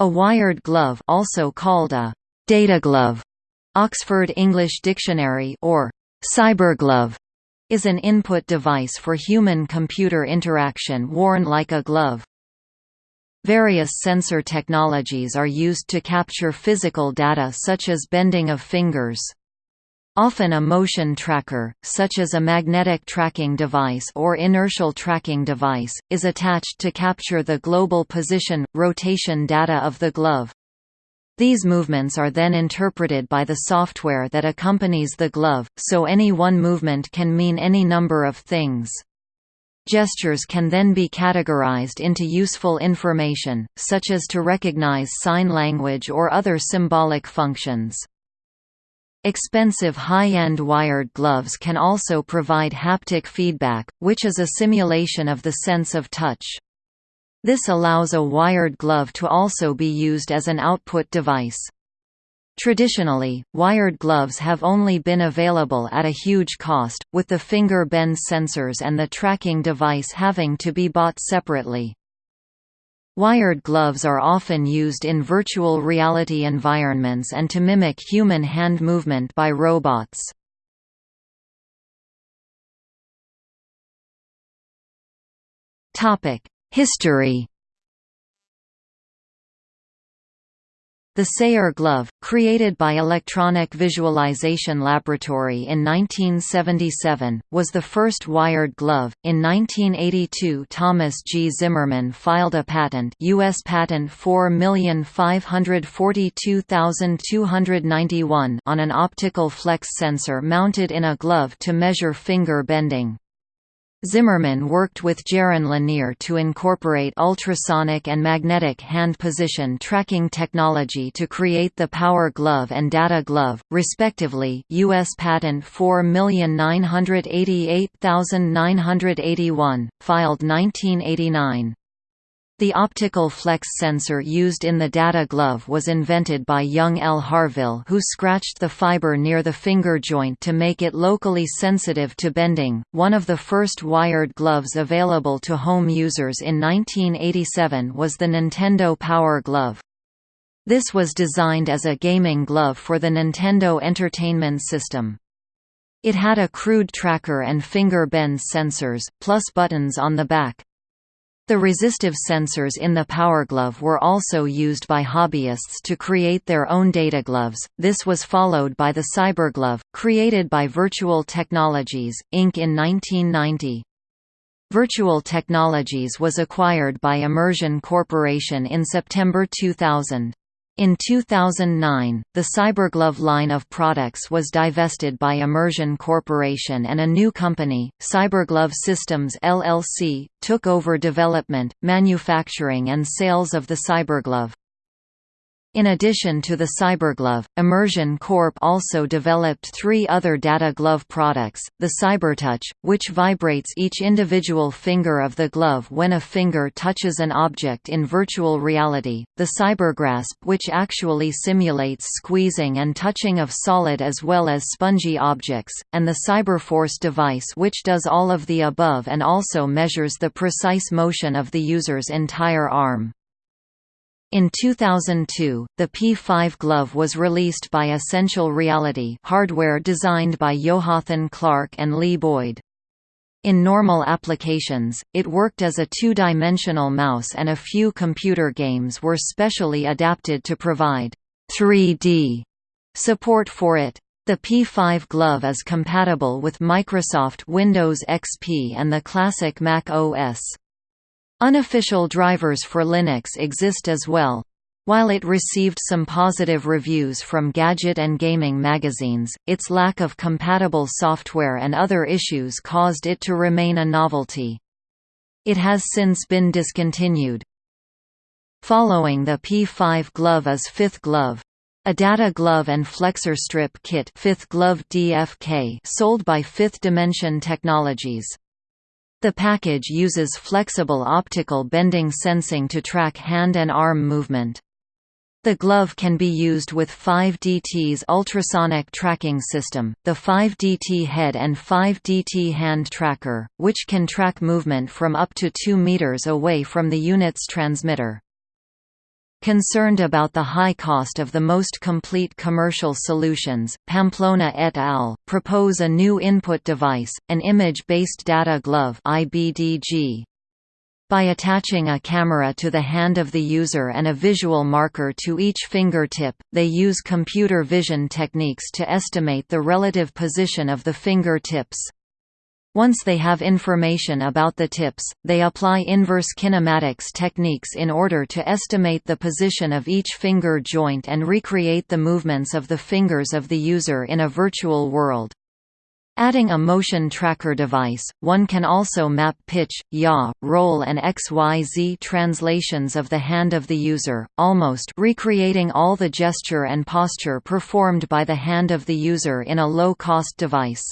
A wired glove also called a data glove, Oxford English Dictionary or cyberglove, is an input device for human-computer interaction worn like a glove. Various sensor technologies are used to capture physical data such as bending of fingers. Often a motion tracker, such as a magnetic tracking device or inertial tracking device, is attached to capture the global position, rotation data of the glove. These movements are then interpreted by the software that accompanies the glove, so any one movement can mean any number of things. Gestures can then be categorized into useful information, such as to recognize sign language or other symbolic functions. Expensive high-end wired gloves can also provide haptic feedback, which is a simulation of the sense of touch. This allows a wired glove to also be used as an output device. Traditionally, wired gloves have only been available at a huge cost, with the finger bend sensors and the tracking device having to be bought separately. Wired gloves are often used in virtual reality environments and to mimic human hand movement by robots. History The Sayre glove, created by Electronic Visualization Laboratory in 1977, was the first wired glove. In 1982, Thomas G. Zimmerman filed a patent, US patent 4542291, on an optical flex sensor mounted in a glove to measure finger bending. Zimmerman worked with Jaron Lanier to incorporate ultrasonic and magnetic hand position tracking technology to create the Power Glove and Data Glove, respectively U.S. Patent 4988981, filed 1989. The optical flex sensor used in the data glove was invented by Young L. Harvill who scratched the fiber near the finger joint to make it locally sensitive to bending. One of the first wired gloves available to home users in 1987 was the Nintendo Power Glove. This was designed as a gaming glove for the Nintendo Entertainment System. It had a crude tracker and finger bend sensors, plus buttons on the back. The resistive sensors in the power glove were also used by hobbyists to create their own data gloves. This was followed by the cyber glove, created by Virtual Technologies, Inc. in 1990. Virtual Technologies was acquired by Immersion Corporation in September 2000. In 2009, the CyberGlove line of products was divested by Immersion Corporation and a new company, CyberGlove Systems LLC, took over development, manufacturing and sales of the CyberGlove. In addition to the CyberGlove, Immersion Corp also developed three other data glove products, the CyberTouch, which vibrates each individual finger of the glove when a finger touches an object in virtual reality, the CyberGrasp which actually simulates squeezing and touching of solid as well as spongy objects, and the CyberForce device which does all of the above and also measures the precise motion of the user's entire arm. In 2002, the P5 glove was released by Essential Reality hardware designed by Jonathan Clark and Lee Boyd. In normal applications, it worked as a two-dimensional mouse and a few computer games were specially adapted to provide 3D support for it. The P5 glove is compatible with Microsoft Windows XP and the classic Mac OS. Unofficial drivers for Linux exist as well. While it received some positive reviews from Gadget and gaming magazines, its lack of compatible software and other issues caused it to remain a novelty. It has since been discontinued. Following the P5 glove is Fifth Glove. A data glove and flexor strip kit Fifth glove DFK sold by Fifth Dimension Technologies. The package uses flexible optical bending sensing to track hand and arm movement. The glove can be used with 5DT's ultrasonic tracking system, the 5DT head and 5DT hand tracker, which can track movement from up to 2 meters away from the unit's transmitter. Concerned about the high cost of the most complete commercial solutions, Pamplona et al. propose a new input device, an image-based data glove IBDG. By attaching a camera to the hand of the user and a visual marker to each fingertip, they use computer vision techniques to estimate the relative position of the fingertips. Once they have information about the tips, they apply inverse kinematics techniques in order to estimate the position of each finger joint and recreate the movements of the fingers of the user in a virtual world. Adding a motion tracker device, one can also map pitch, yaw, roll and XYZ translations of the hand of the user, almost recreating all the gesture and posture performed by the hand of the user in a low-cost device.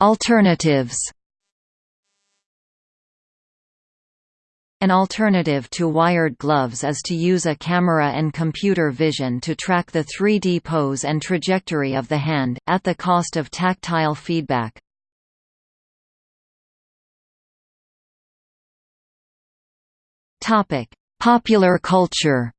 Alternatives An alternative to wired gloves is to use a camera and computer vision to track the 3D pose and trajectory of the hand, at the cost of tactile feedback. Popular culture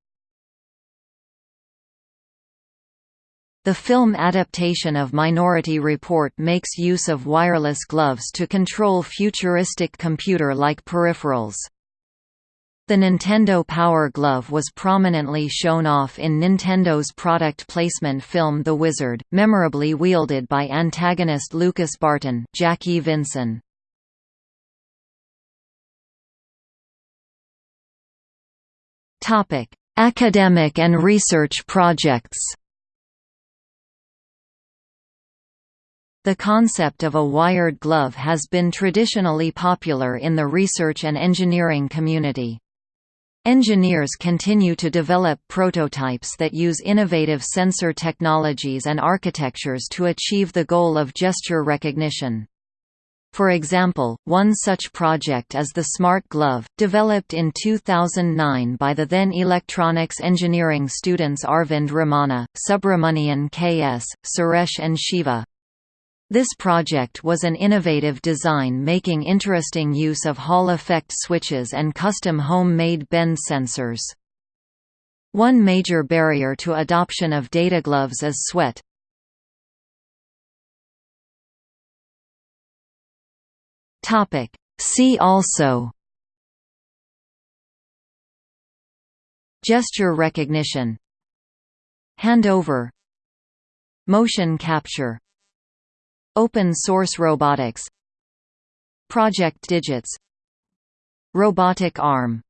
The film adaptation of Minority Report makes use of wireless gloves to control futuristic computer-like peripherals. The Nintendo Power Glove was prominently shown off in Nintendo's product placement film The Wizard, memorably wielded by antagonist Lucas Barton Jackey Vinson. Academic and research projects The concept of a wired glove has been traditionally popular in the research and engineering community. Engineers continue to develop prototypes that use innovative sensor technologies and architectures to achieve the goal of gesture recognition. For example, one such project is the Smart Glove, developed in 2009 by the then electronics engineering students Arvind Ramana, Subramanian K.S., Suresh and Shiva. This project was an innovative design making interesting use of Hall effect switches and custom home-made bend sensors. One major barrier to adoption of data gloves is sweat. See also Gesture recognition Handover Motion capture Open source robotics. Project Digits. Robotic arm